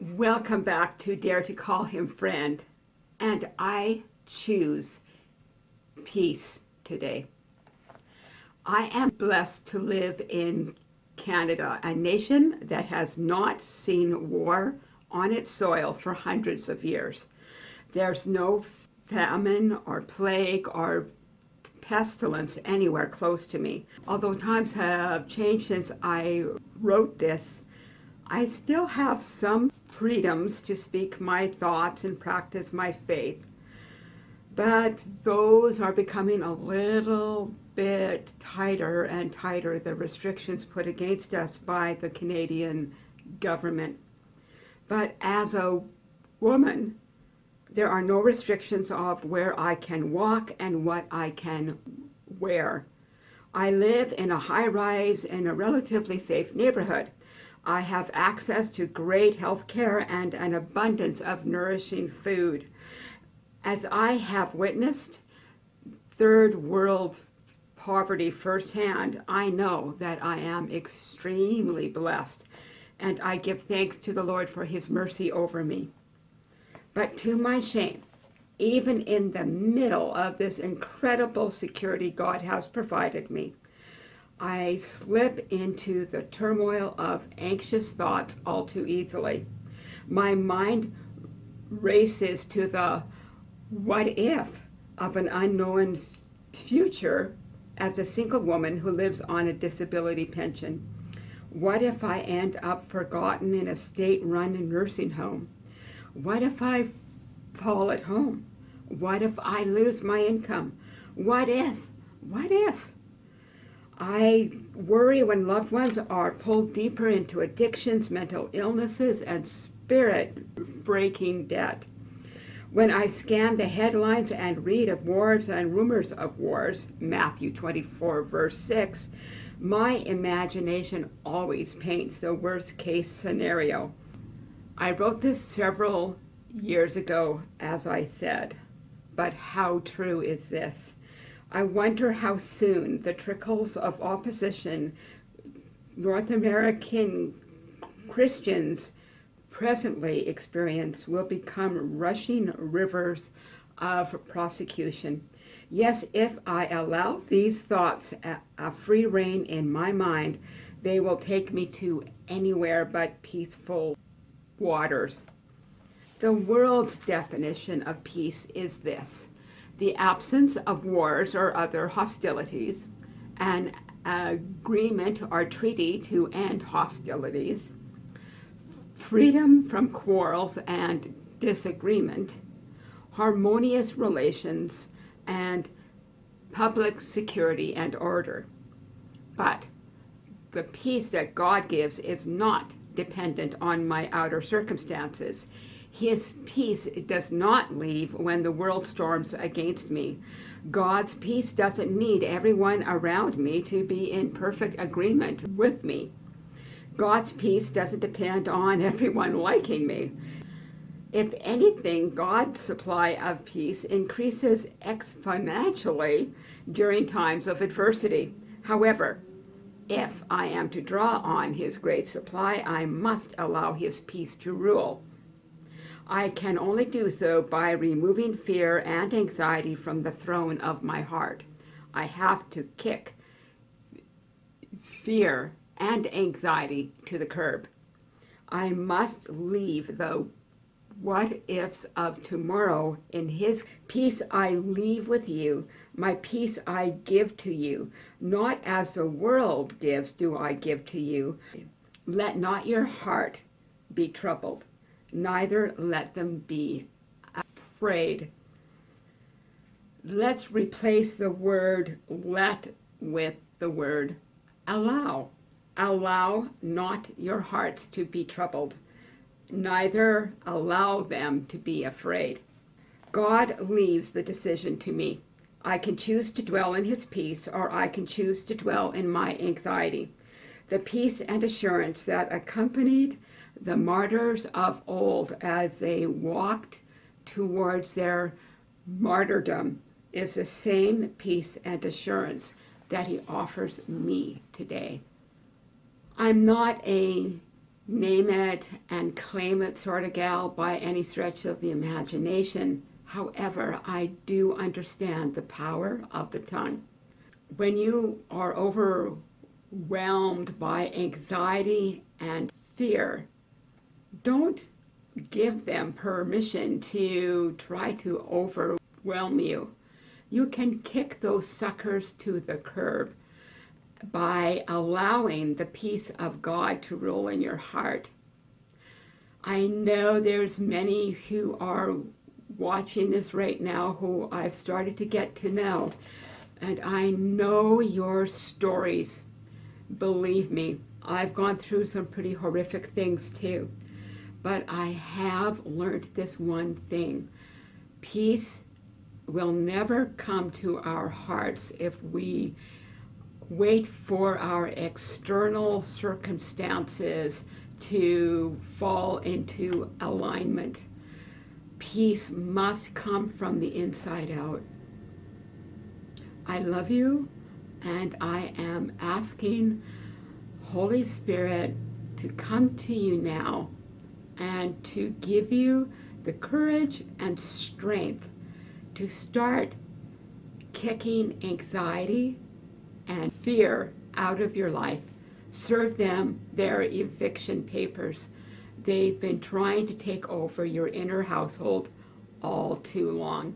Welcome back to Dare to Call Him Friend. And I choose peace today. I am blessed to live in Canada, a nation that has not seen war on its soil for hundreds of years. There's no famine or plague or pestilence anywhere close to me. Although times have changed since I wrote this, I still have some freedoms to speak my thoughts and practice my faith. But those are becoming a little bit tighter and tighter, the restrictions put against us by the Canadian government. But as a woman, there are no restrictions of where I can walk and what I can wear. I live in a high-rise in a relatively safe neighborhood. I have access to great health care and an abundance of nourishing food. As I have witnessed third world poverty firsthand, I know that I am extremely blessed and I give thanks to the Lord for his mercy over me. But to my shame, even in the middle of this incredible security God has provided me, I slip into the turmoil of anxious thoughts all too easily. My mind races to the what if of an unknown future as a single woman who lives on a disability pension. What if I end up forgotten in a state-run nursing home? What if I fall at home? What if I lose my income? What if? What if? I worry when loved ones are pulled deeper into addictions, mental illnesses, and spirit-breaking debt. When I scan the headlines and read of wars and rumors of wars, Matthew 24, verse 6, my imagination always paints the worst case scenario. I wrote this several years ago, as I said, but how true is this? I wonder how soon the trickles of opposition North American Christians presently experience will become rushing rivers of prosecution. Yes, if I allow these thoughts a, a free rein in my mind, they will take me to anywhere but peaceful waters. The world's definition of peace is this the absence of wars or other hostilities, an agreement or treaty to end hostilities, freedom from quarrels and disagreement, harmonious relations, and public security and order. But the peace that God gives is not dependent on my outer circumstances. His peace does not leave when the world storms against me. God's peace doesn't need everyone around me to be in perfect agreement with me. God's peace doesn't depend on everyone liking me. If anything, God's supply of peace increases exponentially during times of adversity. However, if mm-hmm. I am to draw on his great supply, I must allow his peace to rule. I can only do so by removing fear and anxiety from the throne of my heart. I have to kick fear and anxiety to the curb. I must leave the what ifs of tomorrow in his peace I leave with you, my peace I give to you, not as the world gives do I give to you. Let not your heart be troubled, neither let them be afraid. Let's replace the word let with the word allow. Allow not your hearts to be troubled, neither allow them to be afraid. God leaves the decision to me. I can choose to dwell in his peace, or I can choose to dwell in my anxiety. The peace and assurance that accompanied the martyrs of old as they walked towards their martyrdom is the same peace and assurance that he offers me today. I'm not a name it and claim it sort of gal by any stretch of the imagination. However, I do understand the power of the tongue. When you are overwhelmed by anxiety and fear, don't give them permission to try to overwhelm you. You can kick those suckers to the curb by allowing the peace of God to rule in your heart. I know there's many who are watching this right now who I've started to get to know, and I know your stories. Believe me, I've gone through some pretty horrific things too. But I have learned this one thing. Peace will never come to our hearts if we wait for our external circumstances to fall into alignment. Peace must come from the inside out. I love you and I am asking Holy Spirit to come to you now and to give you the courage and strength to start kicking anxiety and fear out of your life. Serve them their eviction papers. They've been trying to take over your inner household all too long.